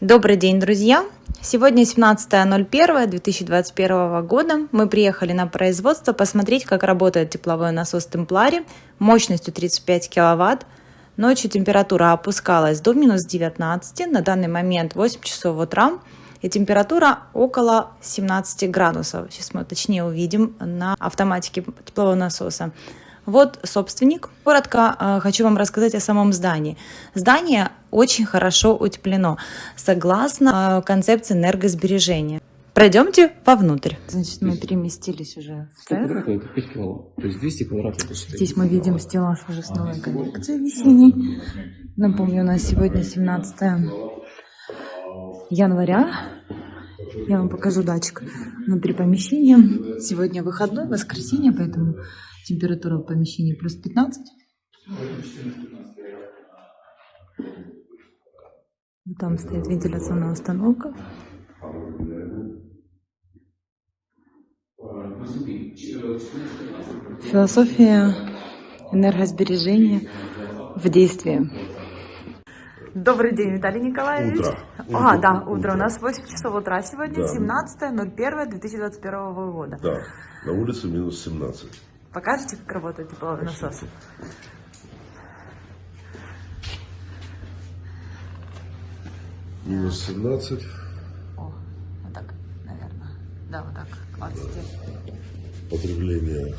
Добрый день, друзья! Сегодня 17.01.2021 года. Мы приехали на производство посмотреть, как работает тепловой насос Темплари мощностью 35 киловатт. Ночью температура опускалась до минус 19, на данный момент 8 часов утра, и температура около 17 градусов. Сейчас мы точнее увидим на автоматике теплового насоса. Вот собственник. Коротко э, хочу вам рассказать о самом здании. Здание очень хорошо утеплено, согласно э, концепции энергосбережения. Пройдемте вовнутрь. Значит, мы переместились уже в цех. это 5 киловатт. То есть 200 квадратов это 4 Здесь мы видим стеллаж уже с новой коллекцией весенней. Напомню, у нас сегодня 17 января. Я вам покажу датчик внутри помещения. Сегодня выходной, воскресенье, поэтому Температура в помещении плюс 15. Там стоит вентиляционная установка. Философия энергосбережения в действии. Добрый день, Виталий Николаевич. Утро. А, да, утро. У нас 8 часов утра сегодня, да. 17.01.2021 года. Да, на улице минус 17. Покажете, как работает тепловой насос? Минус 17. О, вот так, наверное. Да, вот так, клацайте. Да. Потребление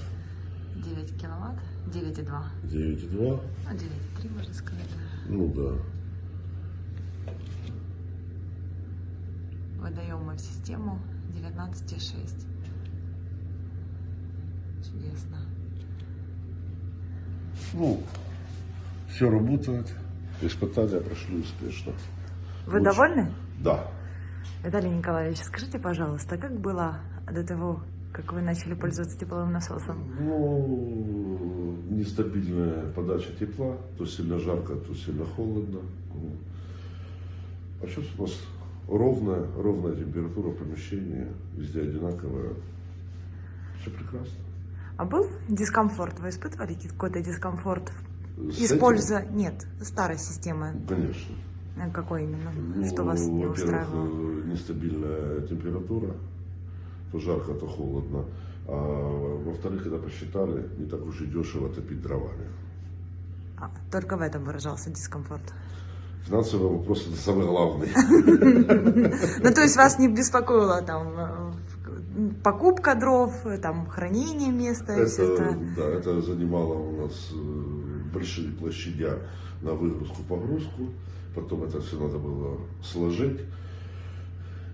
9 киловатт, 9,2. 9,2. А 9,3 можно сказать. Ну да. Выдаем мы в систему 19,6. Чудесно. Ну, все работает. Испытания прошли успешно. Вы Лучше. довольны? Да. Виталий Николаевич, скажите, пожалуйста, как было до того, как вы начали пользоваться тепловым насосом? Ну, нестабильная подача тепла. То сильно жарко, то сильно холодно. А сейчас у нас ровная, ровная температура помещения, везде одинаковая. Все прекрасно. А был дискомфорт? Вы испытывали какой-то дискомфорт? С Используя... Нет, старой системы. Конечно. А Какой именно? Ну, Что вас не устраивало? э, нестабильная температура, то жарко, то холодно. А во-вторых, когда посчитали, не так уж и дешево топить дровами. А, только в этом выражался дискомфорт. Финансовый вопрос это самый главный. Ну, то есть вас не беспокоило там э, покупка дров, там хранение места и все Это, да, это занимало у нас э, большие площадя на выгрузку-погрузку. Потом это все надо было сложить.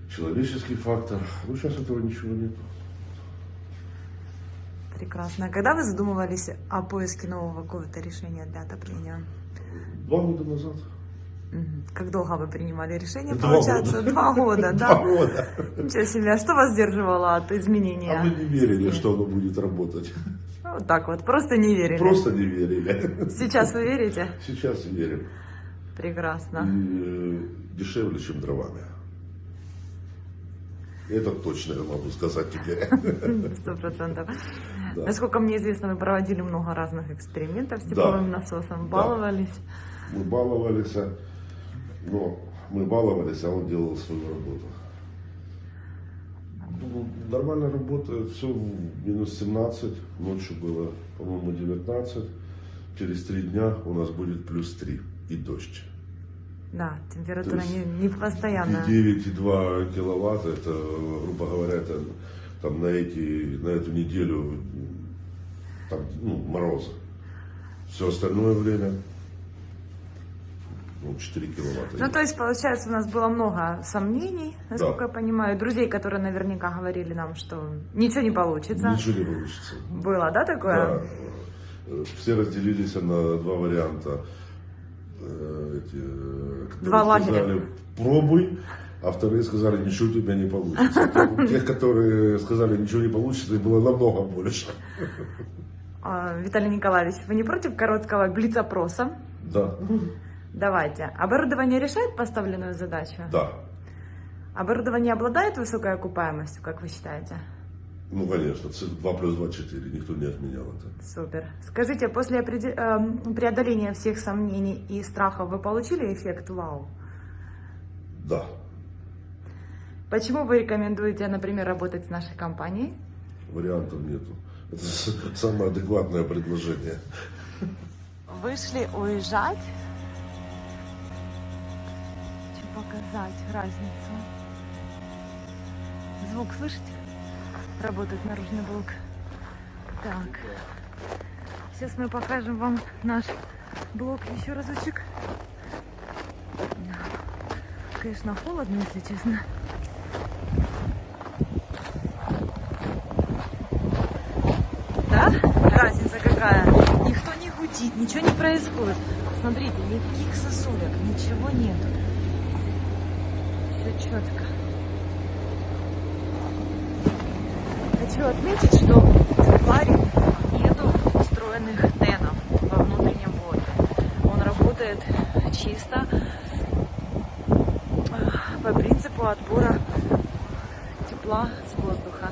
Человеческий фактор. Ну, сейчас этого ничего нет. Прекрасно. А когда вы задумывались о поиске нового какого-то решения для отопления? Два года назад. Как долго вы принимали решение, Два получается? года. Два года, да? Два года. Ничего себе. А что вас сдерживало от изменения? А мы не верили, системы? что оно будет работать. Вот так вот, просто не верили. Просто не верили. Сейчас вы верите? Сейчас верим. И Прекрасно. э, дешевле, чем дровами. Это точно я могу сказать теперь. Сто процентов. Да. Насколько мне известно, вы проводили много разных экспериментов с тепловым насосом, Да. баловались. Мы баловались, но мы баловались, а он делал свою работу. Ну, Нормально работает, все минус 17, ночью было, по-моему, 19. Через три дня у нас будет плюс 3 и дождь. Да, температура не, не постоянная. И 9,2 киловатта, это, грубо говоря, это там на, эти, на эту неделю там, ну, мороза. Все остальное время ну, 4 киловатта. Ну, то есть, получается, у нас было много сомнений, насколько Да. я понимаю, друзей, которые наверняка говорили нам, что ничего не получится. Ничего не получится. Было, да, такое? Да. Все разделились на два варианта. Э, Эти, э, Два лагеря. сказали, пробуй, а вторые сказали, ничего у тебя не получится. Тех, которые сказали, ничего не получится, их было намного больше. А, Виталий Николаевич, вы не против короткого блиц-опроса? Да, Давайте. Оборудование решает поставленную задачу? да. Оборудование обладает высокой окупаемостью, как вы считаете? Ну, конечно, 2 плюс 2 4, никто не отменял это. Супер. Скажите, после эм, преодоления всех сомнений и страхов вы получили эффект вау? Да. Почему вы рекомендуете, например, работать с нашей компанией? Вариантов нету. Это самое адекватное предложение. Вышли уезжать. Показать разницу. Звук слышите? Работает наружный блок. Так. Сейчас мы покажем вам наш блок еще разочек. Конечно, холодно, если честно. Да? Разница какая? Никто не гудит, ничего не происходит. Смотрите, никаких сосулек, ничего нету. Четко. Хочу отметить, что в Тепларе нету встроенных тенов во внутреннем блоке. Он работает чисто э, по принципу отбора тепла с воздуха.